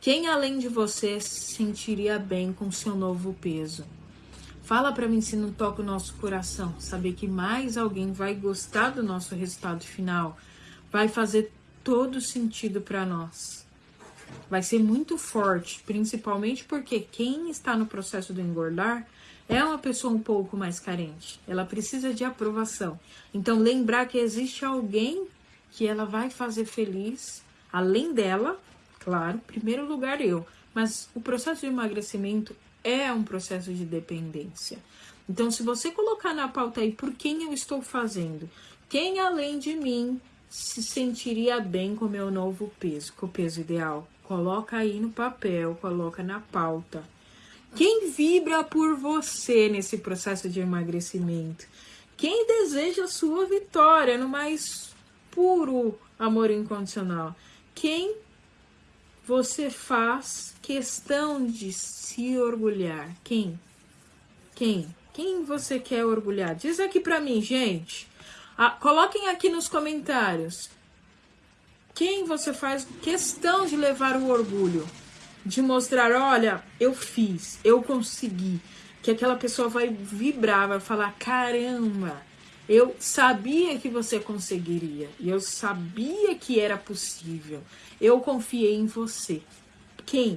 Quem além de você se sentiria bem com seu novo peso? Fala para mim se não toca o nosso coração, saber que mais alguém vai gostar do nosso resultado final, vai fazer todo sentido para nós. Vai ser muito forte, principalmente porque quem está no processo do engordar é uma pessoa um pouco mais carente. Ela precisa de aprovação. Então lembrar que existe alguém que ela vai fazer feliz, além dela, claro, primeiro lugar eu, mas o processo de emagrecimento é um processo de dependência. Então, se você colocar na pauta aí por quem eu estou fazendo, quem além de mim se sentiria bem com o meu novo peso, com o peso ideal, coloca aí no papel, coloca na pauta. Quem vibra por você nesse processo de emagrecimento? Quem deseja a sua vitória no mais puro amor incondicional? Quem você faz questão de se orgulhar? Quem? Quem? Quem você quer orgulhar? Diz aqui pra mim, gente. Ah, coloquem aqui nos comentários. Quem você faz questão de levar o orgulho? De mostrar, olha, eu fiz, eu consegui. Que aquela pessoa vai vibrar, vai falar, caramba, eu sabia que você conseguiria. E eu sabia que era possível. Eu confiei em você. Quem?